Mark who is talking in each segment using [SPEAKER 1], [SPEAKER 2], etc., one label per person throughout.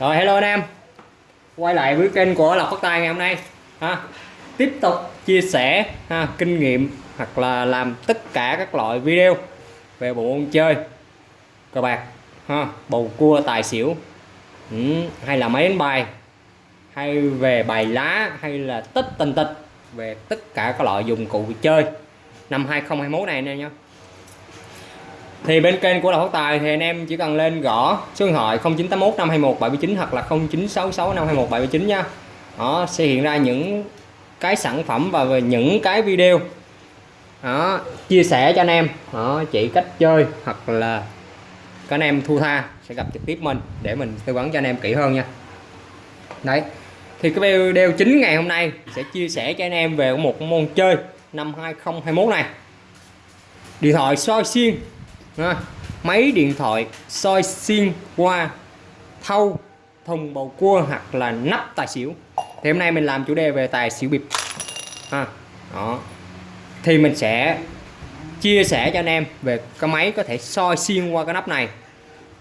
[SPEAKER 1] Rồi hello anh em. Quay lại với kênh của Lộc Phát Tài ngày hôm nay ha. Tiếp tục chia sẻ ha, kinh nghiệm hoặc là làm tất cả các loại video về bộ môn chơi cờ bạc ha, bầu cua tài xỉu. Ừ, hay là máy đánh bài hay về bài lá hay là tích tình tịch về tất cả các loại dụng cụ chơi. Năm 2021 này anh em nhé thì bên kênh của Đào Phát Tài thì anh em chỉ cần lên gõ số điện thoại 0981 521 779 hoặc là 0966 521 779 nha. Đó, sẽ hiện ra những cái sản phẩm và về những cái video. Đó, chia sẻ cho anh em. Đó, chỉ cách chơi hoặc là các anh em thu tha sẽ gặp trực tiếp mình để mình tư vấn cho anh em kỹ hơn nha. Đấy, thì cái video chính ngày hôm nay sẽ chia sẻ cho anh em về một môn chơi năm 2021 này. Điện thoại soi xuyên ha. máy điện thoại soi xuyên qua thâu thùng bầu cua hoặc là nắp tài xỉu. Thì hôm nay mình làm chủ đề về tài xỉu bịp. Ha. đó. Thì mình sẽ chia sẻ cho anh em về cái máy có thể soi xuyên qua cái nắp này.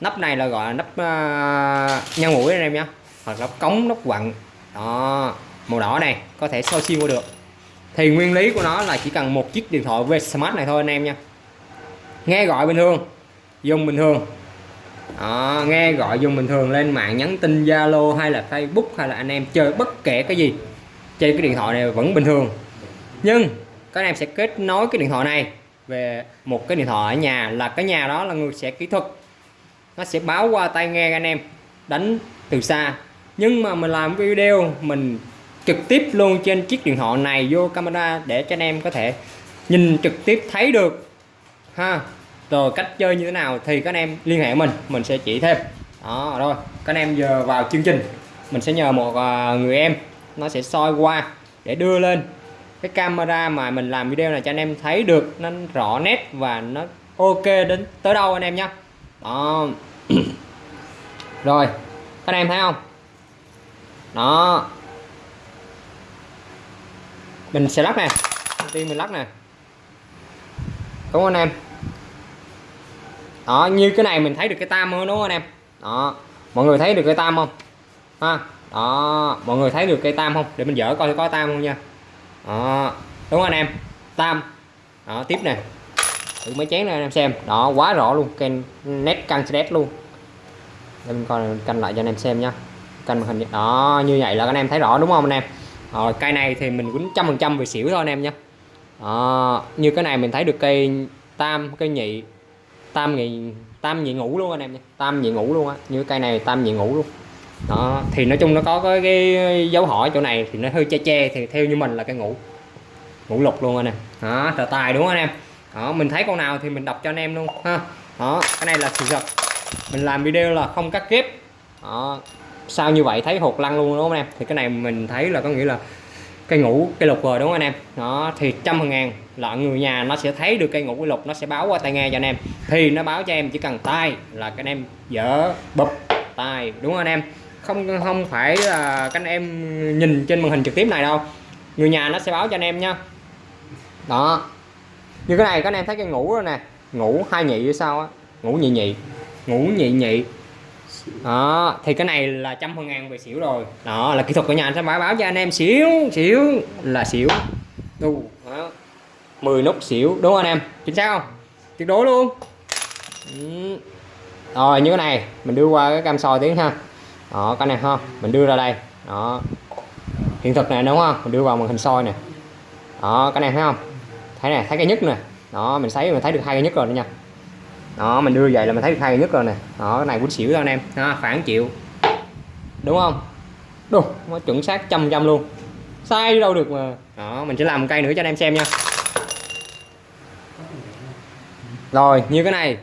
[SPEAKER 1] Nắp này là gọi là nắp à, uh, nhân mũi anh em nhé hoặc là cống nắp quặng. Đó màu đỏ này có thể soi xuyên qua được. Thì nguyên lý của nó là chỉ cần một chiếc điện thoại về smart này thôi anh em nha nghe gọi bình thường. Dùng bình thường. Đó, nghe gọi dùng bình thường lên mạng nhắn tin Zalo hay là Facebook hay là anh em chơi bất kể cái gì chơi cái điện thoại này vẫn bình thường. Nhưng các anh em sẽ kết nối cái điện thoại này về một cái điện thoại ở nhà là cái nhà đó là người sẽ kỹ thuật. Nó sẽ báo qua tai nghe anh em đánh từ xa. Nhưng mà mình làm video mình trực tiếp luôn trên chiếc điện thoại này vô camera để cho anh em có thể nhìn trực tiếp thấy được. Ha rồi, cách chơi như thế nào thì các anh em liên hệ mình mình sẽ chỉ thêm. Đó, rồi, các anh em giờ vào chương trình, mình sẽ nhờ một à, người em, nó sẽ soi qua để đưa lên cái camera mà mình làm video này cho anh em thấy được, nó rõ nét và nó ok đến tới đâu anh em nhé đó. Rồi, các anh em thấy không? Đó. Mình sẽ lắc nè đầu tiên mình lắc nè. Đúng không anh em đó như cái này mình thấy được cái tam hơn đúng không anh em? Đó mọi người thấy được cái tam không? Ha đó mọi người thấy được cây tam không? Để mình dỡ coi có tam không nha. Đó đúng không anh em? Tam. Đó tiếp nè. Thử mấy chén này anh em xem. Đó quá rõ luôn cây nét căng xét luôn. Để mình coi canh lại cho anh em xem nha. Canh màn hình đó như vậy là anh em thấy rõ đúng không anh em? Rồi cây này thì mình quýnh trăm phần trăm về xỉu thôi anh em nha. Đó, như cái này mình thấy được cây tam cây nhị tam nhị tam nhị ngủ luôn anh em nha. Tam nhị ngủ luôn á như cây này tam nhị ngủ luôn. Đó thì nói chung nó có cái, cái dấu hỏi chỗ này thì nó hơi che che thì theo như mình là cái ngủ ngủ lục luôn anh em. Đó tờ tài đúng không anh em? Đó mình thấy con nào thì mình đọc cho anh em luôn ha. Đó cái này là sự thật. Mình làm video là không cắt ghép. Đó sao như vậy thấy hột lăn luôn đúng không anh em? Thì cái này mình thấy là có nghĩa là cây ngủ cây lục rồi đúng không anh em? Đó thì trăm ngàn là người nhà nó sẽ thấy được cây ngũ quy lục, nó sẽ báo qua tai nghe cho anh em. Thì nó báo cho em chỉ cần tay là các anh em dở bụp tay, đúng không anh em? Không không phải là các anh em nhìn trên màn hình trực tiếp này đâu. Người nhà nó sẽ báo cho anh em nha đó. Như cái này các anh em thấy cái ngủ rồi nè. Ngủ hai nhị sao á? Ngủ nhị nhị. Ngủ nhị nhị. Đó, thì cái này là trăm phần ngàn về xỉu rồi. Đó, là kỹ thuật của nhà sẽ báo báo cho anh em xỉu xỉu, là xỉu. Đu, đó. 10 nút xỉu đúng không anh em? Chính xác không? Tuyệt đối luôn. Ừ. rồi như cái này mình đưa qua cái cam soi tiếng ha. Đó cái này ha mình đưa ra đây. Đó. Hiện thực này đúng không? Mình đưa vào màn hình soi nè. Đó cái này thấy không? Thấy nè thấy cái nhất nè. Đó mình thấy mình thấy được hai cái nhất rồi nha. Đó mình đưa vậy là mình thấy được hai cái nhất rồi nè. Đó cái này cũng xỉu thôi anh em. Ha, phản chịu. Đúng không? Đúng nó chuẩn xác trăm trăm luôn. Sai đâu được mà. Đó mình sẽ làm một cây nữa cho anh em xem nha. Rồi như cái này.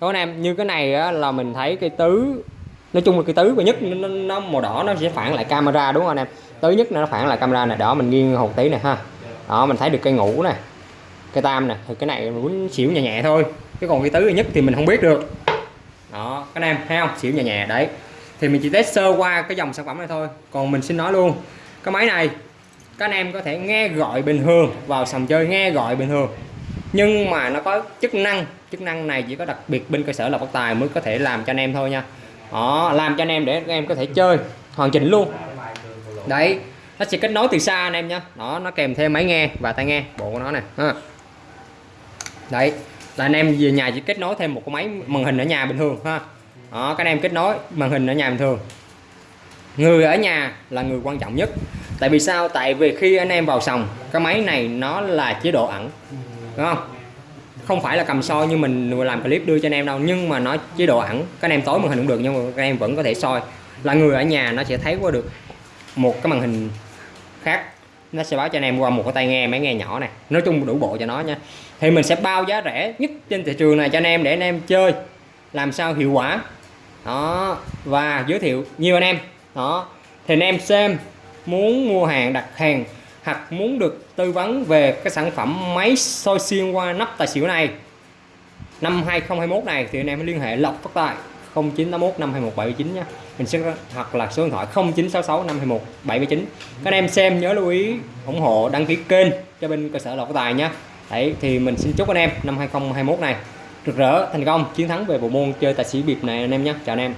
[SPEAKER 1] Các anh em như cái này á, là mình thấy cây tứ nói chung là cây tứ và nhất nó, nó màu đỏ nó sẽ phản lại camera đúng không anh em? Tứ nhất nó phản lại camera này đỏ mình nghiêng hồn tí này ha. Đó mình thấy được cây ngủ nè cây tam nè. Thì cái này muốn xỉu nhẹ nhẹ thôi cái còn cái tứ nhất thì mình không biết được. Đó các anh em thấy không? Xỉu nhẹ nhẹ đấy. Thì mình chỉ test sơ qua cái dòng sản phẩm này thôi. Còn mình xin nói luôn cái máy này các anh em có thể nghe gọi bình thường vào sòng chơi nghe gọi bình thường nhưng mà nó có chức năng chức năng này chỉ có đặc biệt bên cơ sở là bất tài mới có thể làm cho anh em thôi nha. Đó, làm cho anh em để các em có thể chơi, hoàn chỉnh luôn. Đấy, nó sẽ kết nối từ xa anh em nhé đó, nó kèm thêm máy nghe và tai nghe, bộ của nó này ha. đấy, là anh em về nhà chỉ kết nối thêm một cái máy màn hình ở nhà bình thường, ha. Đó, các anh em kết nối màn hình ở nhà bình thường. Người ở nhà là người quan trọng nhất. Tại vì sao? Tại vì khi anh em vào sòng, cái máy này nó là chế độ ẩn đúng không? Không phải là cầm soi như mình làm clip đưa cho anh em đâu, nhưng mà nó chế độ ẩn. Các anh em tối màn hình cũng được, nhưng mà các em vẫn có thể soi. Là người ở nhà nó sẽ thấy qua được một cái màn hình khác. Nó sẽ báo cho anh em qua một cái tai nghe, máy nghe nhỏ này. Nói chung đủ bộ cho nó nha. Thì mình sẽ bao giá rẻ nhất trên thị trường này cho anh em để anh em chơi. Làm sao hiệu quả. Đó, và giới thiệu nhiều anh em. Đó, thì anh em xem, muốn mua hàng, đặt hàng hoặc muốn được tư vấn về cái sản phẩm máy soi xuyên qua nắp tài xỉu này. Năm 2021 này thì anh em liên hệ Lộc Phát Tài 0981 521 779 nhé. Mình sẽ hoặc là số điện thoại 0966 521 779 các anh em xem nhớ lưu ý, ủng hộ, đăng ký kênh cho bên cơ sở Lộc Phát Tài nhé. Đấy, thì mình xin chúc anh em năm 2021 này rực rỡ, thành công, chiến thắng về bộ môn chơi tài xỉu biệt này anh em nhé. Chào anh em.